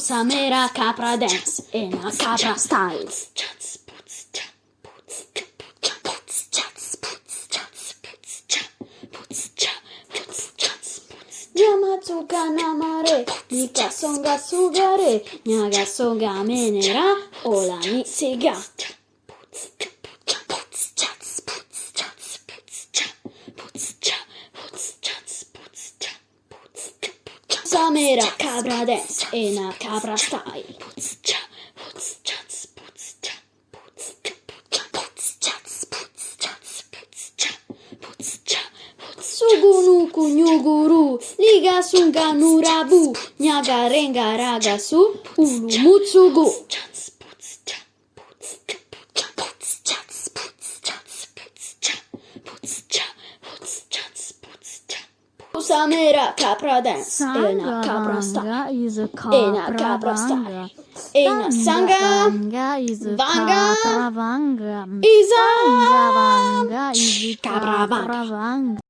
Samera capra dance e una capra style. Yamatsuka namare, Nika songa sugare, Nyaga songa menera, Ola ni siga. Samera cabra dance e una capra style. Sugunuku nyuguru, liga sunga nurabu, nyaga renga raga su, ulu Samera capra dance e una capra style. Is a Ena capra capra style. Ena sanga is a Vanga. capra vanga. isa Capra capra vanga.